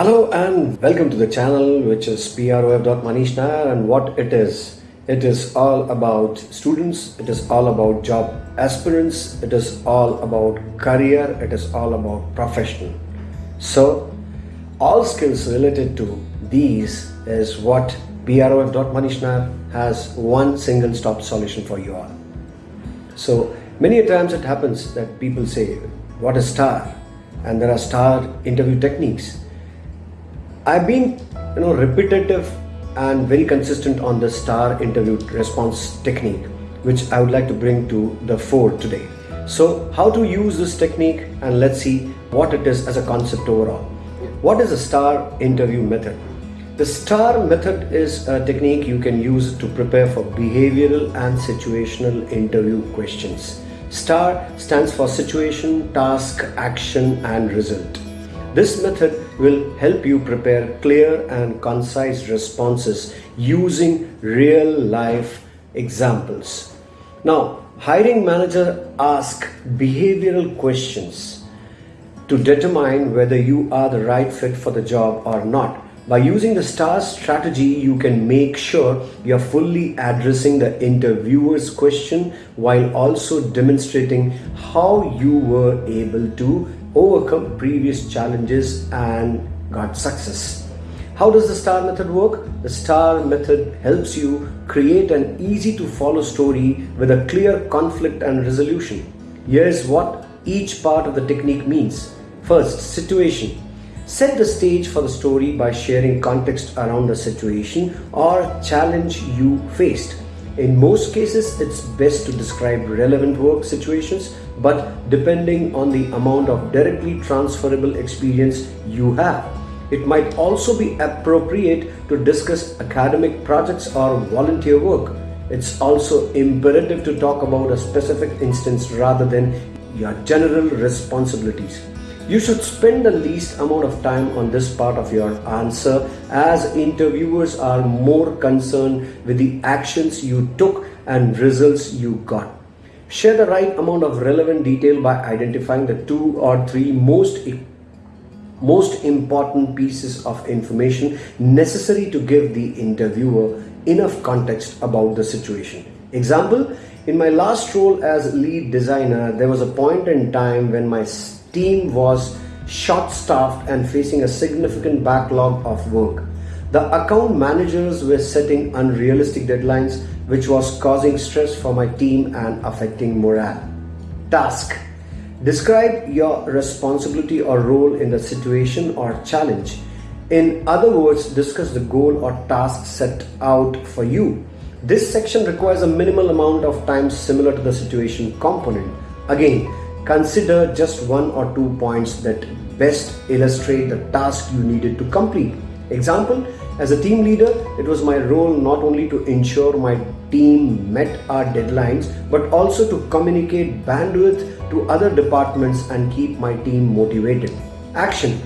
Hello and welcome to the channel which is prof.manish Nair and what it is. It is all about students, it is all about job aspirants, it is all about career, it is all about professional. So all skills related to these is what prof.manish Nair has one single stop solution for you all. So many times it happens that people say what is star and there are star interview techniques I've been you know repetitive and very consistent on the star interview response technique which I would like to bring to the fore today. So how to use this technique and let's see what it is as a concept overall. What is a star interview method? The STAR method is a technique you can use to prepare for behavioral and situational interview questions. STAR stands for situation, task, action and result. This method will help you prepare clear and concise responses using real life examples. Now, hiring manager ask behavioral questions to determine whether you are the right fit for the job or not. By using the STAR strategy, you can make sure you're fully addressing the interviewer's question while also demonstrating how you were able to overcome previous challenges and got success. How does the STAR method work? The STAR method helps you create an easy to follow story with a clear conflict and resolution. Here's what each part of the technique means. First, situation. Set the stage for the story by sharing context around the situation or challenge you faced. In most cases, it's best to describe relevant work situations, but depending on the amount of directly transferable experience you have. It might also be appropriate to discuss academic projects or volunteer work. It's also imperative to talk about a specific instance rather than your general responsibilities. You should spend the least amount of time on this part of your answer as interviewers are more concerned with the actions you took and results you got. Share the right amount of relevant detail by identifying the two or three most most important pieces of information necessary to give the interviewer enough context about the situation. Example, in my last role as lead designer, there was a point in time when my team was short staffed and facing a significant backlog of work. The account managers were setting unrealistic deadlines, which was causing stress for my team and affecting morale. Task Describe your responsibility or role in the situation or challenge. In other words, discuss the goal or task set out for you. This section requires a minimal amount of time similar to the situation component. Again, Consider just one or two points that best illustrate the task you needed to complete. Example, as a team leader, it was my role not only to ensure my team met our deadlines, but also to communicate bandwidth to other departments and keep my team motivated. Action.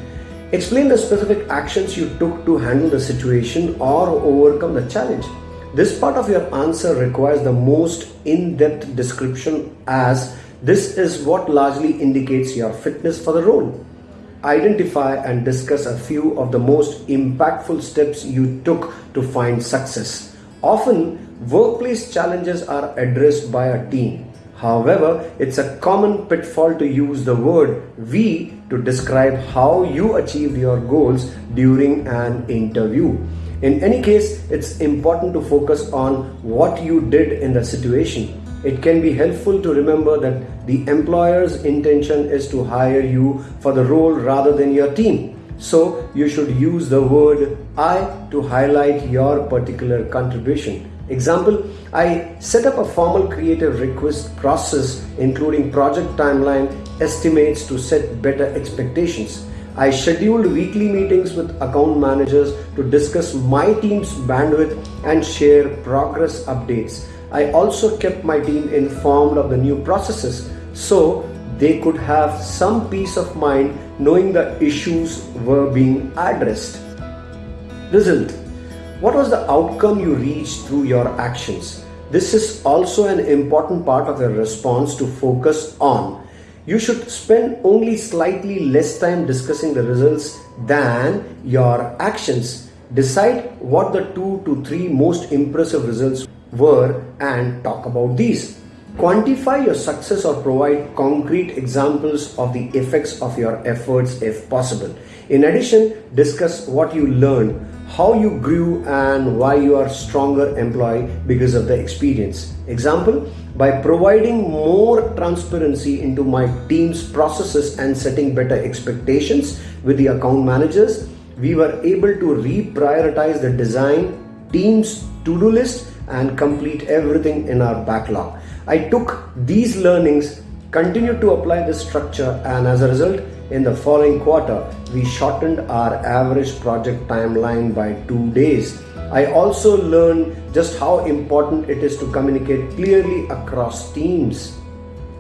Explain the specific actions you took to handle the situation or overcome the challenge. This part of your answer requires the most in-depth description as this is what largely indicates your fitness for the role. Identify and discuss a few of the most impactful steps you took to find success. Often, workplace challenges are addressed by a team. However, it's a common pitfall to use the word we to describe how you achieved your goals during an interview. In any case, it's important to focus on what you did in the situation it can be helpful to remember that the employer's intention is to hire you for the role rather than your team. So you should use the word I to highlight your particular contribution. Example, I set up a formal creative request process including project timeline estimates to set better expectations. I scheduled weekly meetings with account managers to discuss my team's bandwidth and share progress updates. I also kept my team informed of the new processes so they could have some peace of mind knowing the issues were being addressed. Result What was the outcome you reached through your actions? This is also an important part of your response to focus on. You should spend only slightly less time discussing the results than your actions. Decide what the two to three most impressive results were and talk about these. Quantify your success or provide concrete examples of the effects of your efforts if possible. In addition, discuss what you learned, how you grew, and why you are stronger employee because of the experience. Example, by providing more transparency into my team's processes and setting better expectations with the account managers, we were able to reprioritize the design team's to-do list and complete everything in our backlog. I took these learnings, continued to apply this structure, and as a result, in the following quarter, we shortened our average project timeline by two days. I also learned just how important it is to communicate clearly across teams.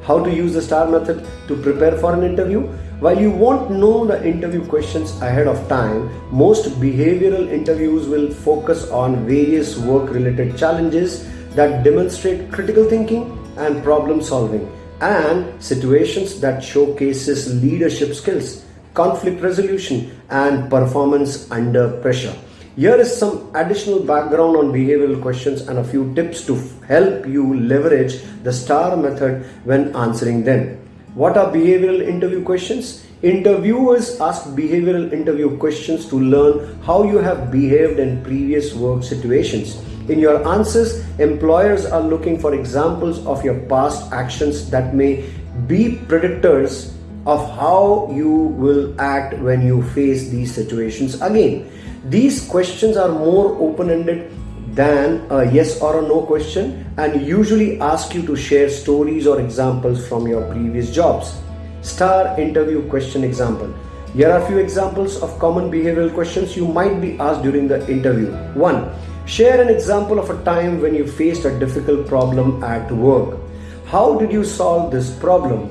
How to use the STAR method to prepare for an interview? While you won't know the interview questions ahead of time, most behavioral interviews will focus on various work related challenges that demonstrate critical thinking and problem solving and situations that showcases leadership skills conflict resolution and performance under pressure. Here is some additional background on behavioral questions and a few tips to help you leverage the star method when answering them what are behavioral interview questions interviewers ask behavioral interview questions to learn how you have behaved in previous work situations in your answers, employers are looking for examples of your past actions that may be predictors of how you will act when you face these situations again. These questions are more open ended than a yes or a no question and usually ask you to share stories or examples from your previous jobs. Star interview question example. Here are a few examples of common behavioral questions you might be asked during the interview. 1. Share an example of a time when you faced a difficult problem at work. How did you solve this problem?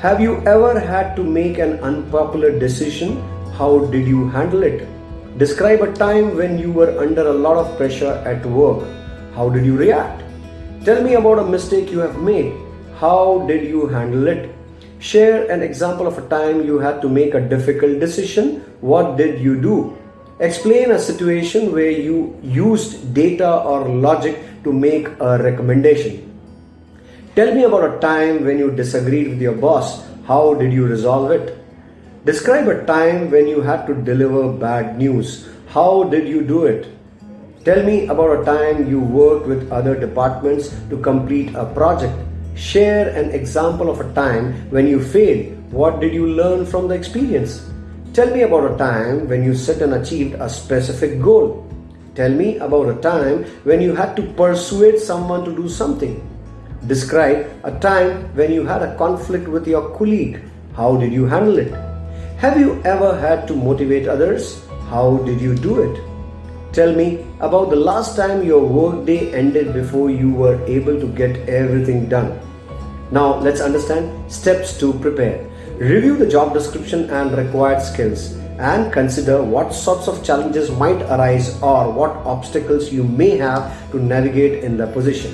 Have you ever had to make an unpopular decision? How did you handle it? Describe a time when you were under a lot of pressure at work. How did you react? Tell me about a mistake you have made. How did you handle it? Share an example of a time you had to make a difficult decision. What did you do? Explain a situation where you used data or logic to make a recommendation. Tell me about a time when you disagreed with your boss. How did you resolve it? Describe a time when you had to deliver bad news. How did you do it? Tell me about a time you worked with other departments to complete a project. Share an example of a time when you failed. What did you learn from the experience? Tell me about a time when you set and achieved a specific goal. Tell me about a time when you had to persuade someone to do something. Describe a time when you had a conflict with your colleague. How did you handle it? Have you ever had to motivate others? How did you do it? Tell me about the last time your workday ended before you were able to get everything done. Now let's understand steps to prepare. Review the job description and required skills and consider what sorts of challenges might arise or what obstacles you may have to navigate in the position.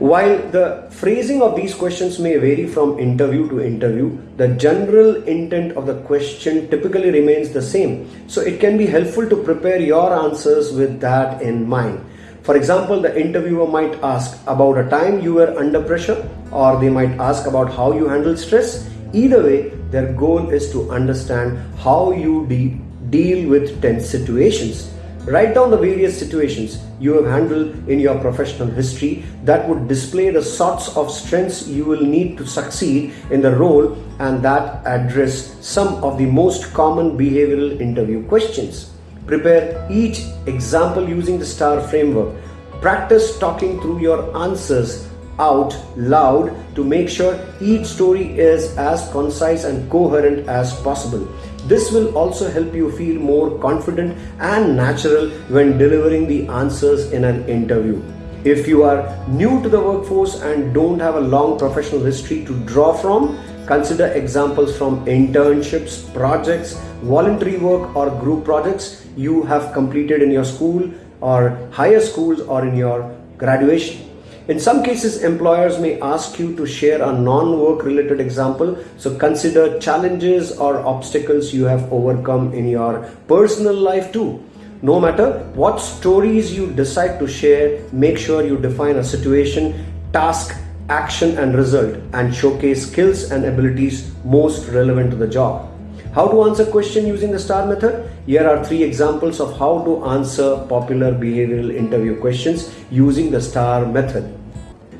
While the phrasing of these questions may vary from interview to interview, the general intent of the question typically remains the same. So it can be helpful to prepare your answers with that in mind. For example, the interviewer might ask about a time you were under pressure, or they might ask about how you handle stress. Either way, their goal is to understand how you de- deal with tense situations. Write down the various situations you have handled in your professional history that would display the sorts of strengths you will need to succeed in the role and that address some of the most common behavioral interview questions. Prepare each example using the STAR framework. Practice talking through your answers out loud to make sure each story is as concise and coherent as possible. This will also help you feel more confident and natural when delivering the answers in an interview. If you are new to the workforce and don't have a long professional history to draw from, consider examples from internships, projects, voluntary work, or group projects you have completed in your school or higher schools or in your graduation. In some cases, employers may ask you to share a non work related example. So consider challenges or obstacles you have overcome in your personal life too. No matter what stories you decide to share, make sure you define a situation, task, action, and result and showcase skills and abilities most relevant to the job. How to answer question using the STAR method? Here are three examples of how to answer popular behavioral interview questions using the STAR method.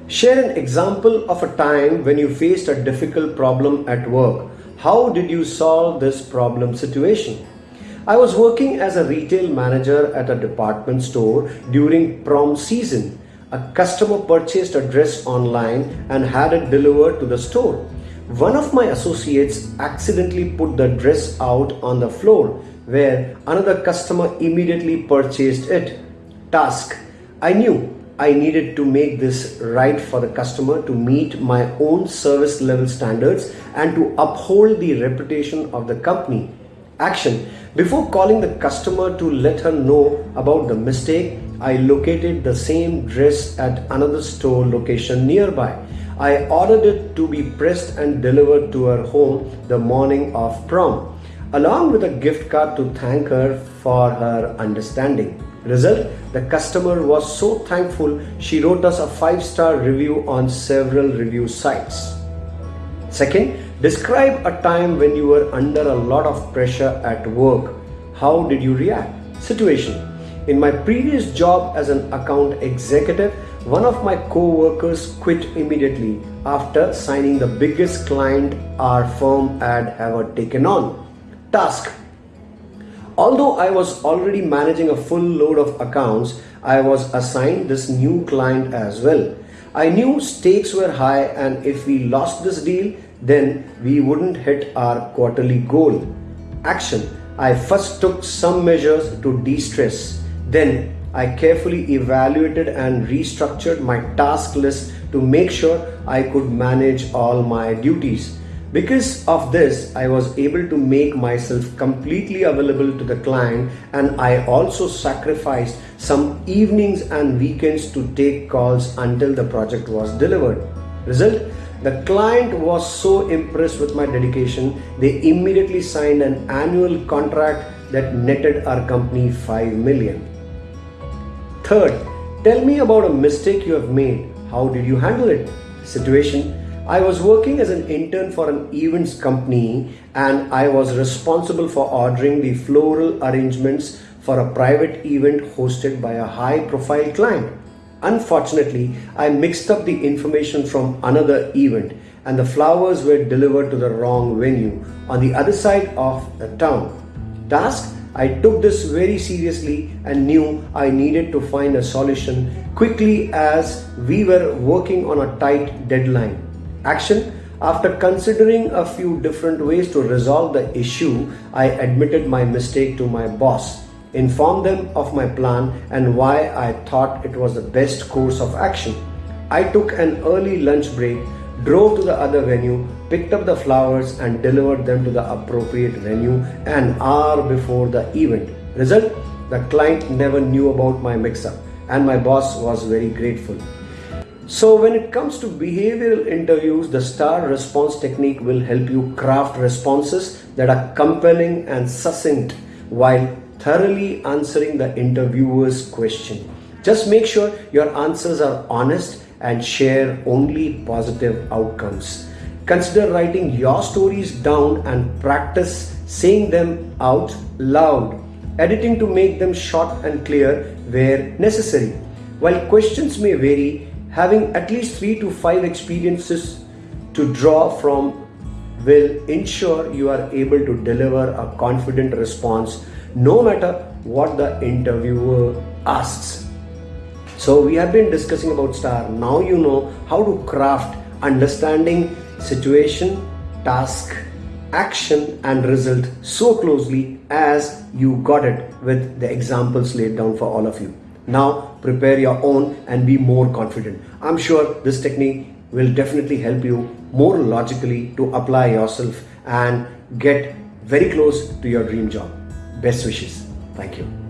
Share an example of a time when you faced a difficult problem at work. How did you solve this problem situation? I was working as a retail manager at a department store during prom season. A customer purchased a dress online and had it delivered to the store. One of my associates accidentally put the dress out on the floor where another customer immediately purchased it. Task I knew I needed to make this right for the customer to meet my own service level standards and to uphold the reputation of the company. Action before calling the customer to let her know about the mistake, I located the same dress at another store location nearby. I ordered it to be pressed and delivered to her home the morning of prom, along with a gift card to thank her for her understanding. Result The customer was so thankful she wrote us a 5 star review on several review sites. Second, describe a time when you were under a lot of pressure at work. How did you react? Situation In my previous job as an account executive, one of my co-workers quit immediately after signing the biggest client our firm had ever taken on. Task Although I was already managing a full load of accounts, I was assigned this new client as well. I knew stakes were high and if we lost this deal, then we wouldn't hit our quarterly goal. Action. I first took some measures to de-stress. Then I carefully evaluated and restructured my task list to make sure I could manage all my duties. Because of this, I was able to make myself completely available to the client and I also sacrificed some evenings and weekends to take calls until the project was delivered. Result? The client was so impressed with my dedication, they immediately signed an annual contract that netted our company 5 million. Third, tell me about a mistake you have made. How did you handle it? Situation I was working as an intern for an events company and I was responsible for ordering the floral arrangements for a private event hosted by a high profile client. Unfortunately, I mixed up the information from another event and the flowers were delivered to the wrong venue on the other side of the town. Task I took this very seriously and knew I needed to find a solution quickly as we were working on a tight deadline. Action after considering a few different ways to resolve the issue, I admitted my mistake to my boss, informed them of my plan and why I thought it was the best course of action. I took an early lunch break, drove to the other venue, picked up the flowers and delivered them to the appropriate venue an hour before the event. Result? The client never knew about my mix up and my boss was very grateful. So when it comes to behavioral interviews, the STAR response technique will help you craft responses that are compelling and succinct while thoroughly answering the interviewer's question. Just make sure your answers are honest and share only positive outcomes. Consider writing your stories down and practice saying them out loud, editing to make them short and clear where necessary. While questions may vary, having at least three to five experiences to draw from will ensure you are able to deliver a confident response no matter what the interviewer asks. So, we have been discussing about STAR. Now you know how to craft understanding situation, task, action, and result so closely as you got it with the examples laid down for all of you. Now prepare your own and be more confident. I'm sure this technique will definitely help you more logically to apply yourself and get very close to your dream job. Best wishes. Thank you.